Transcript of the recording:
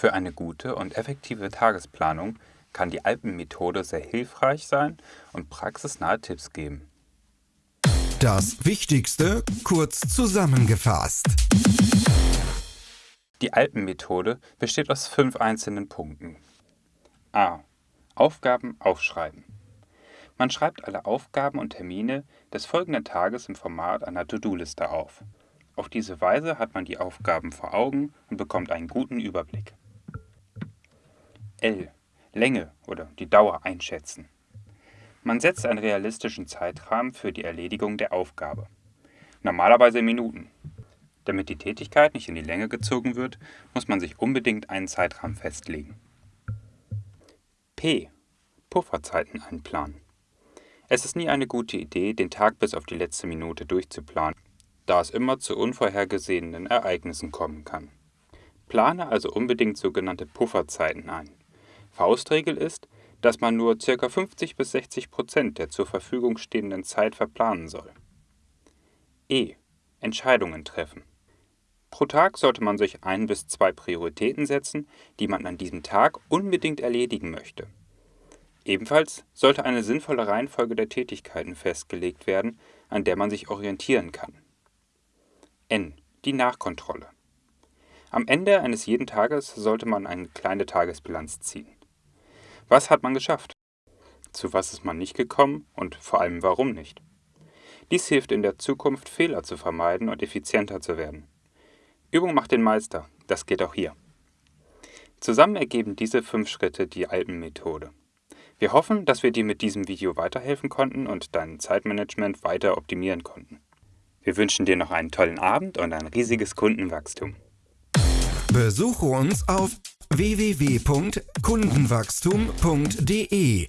Für eine gute und effektive Tagesplanung kann die Alpenmethode sehr hilfreich sein und praxisnahe Tipps geben. Das Wichtigste kurz zusammengefasst. Die Alpenmethode besteht aus fünf einzelnen Punkten. A. Aufgaben aufschreiben. Man schreibt alle Aufgaben und Termine des folgenden Tages im Format einer To-Do-Liste auf. Auf diese Weise hat man die Aufgaben vor Augen und bekommt einen guten Überblick. L. Länge oder die Dauer einschätzen. Man setzt einen realistischen Zeitrahmen für die Erledigung der Aufgabe. Normalerweise in Minuten. Damit die Tätigkeit nicht in die Länge gezogen wird, muss man sich unbedingt einen Zeitrahmen festlegen. P. Pufferzeiten einplanen. Es ist nie eine gute Idee, den Tag bis auf die letzte Minute durchzuplanen, da es immer zu unvorhergesehenen Ereignissen kommen kann. Plane also unbedingt sogenannte Pufferzeiten ein. Faustregel ist, dass man nur ca. 50 bis 60 Prozent der zur Verfügung stehenden Zeit verplanen soll. E. Entscheidungen treffen. Pro Tag sollte man sich ein bis zwei Prioritäten setzen, die man an diesem Tag unbedingt erledigen möchte. Ebenfalls sollte eine sinnvolle Reihenfolge der Tätigkeiten festgelegt werden, an der man sich orientieren kann. N. Die Nachkontrolle. Am Ende eines jeden Tages sollte man eine kleine Tagesbilanz ziehen. Was hat man geschafft? Zu was ist man nicht gekommen und vor allem warum nicht? Dies hilft in der Zukunft, Fehler zu vermeiden und effizienter zu werden. Übung macht den Meister, das geht auch hier. Zusammen ergeben diese fünf Schritte die Alpenmethode. Wir hoffen, dass wir dir mit diesem Video weiterhelfen konnten und dein Zeitmanagement weiter optimieren konnten. Wir wünschen dir noch einen tollen Abend und ein riesiges Kundenwachstum. Besuche uns auf www.kundenwachstum.de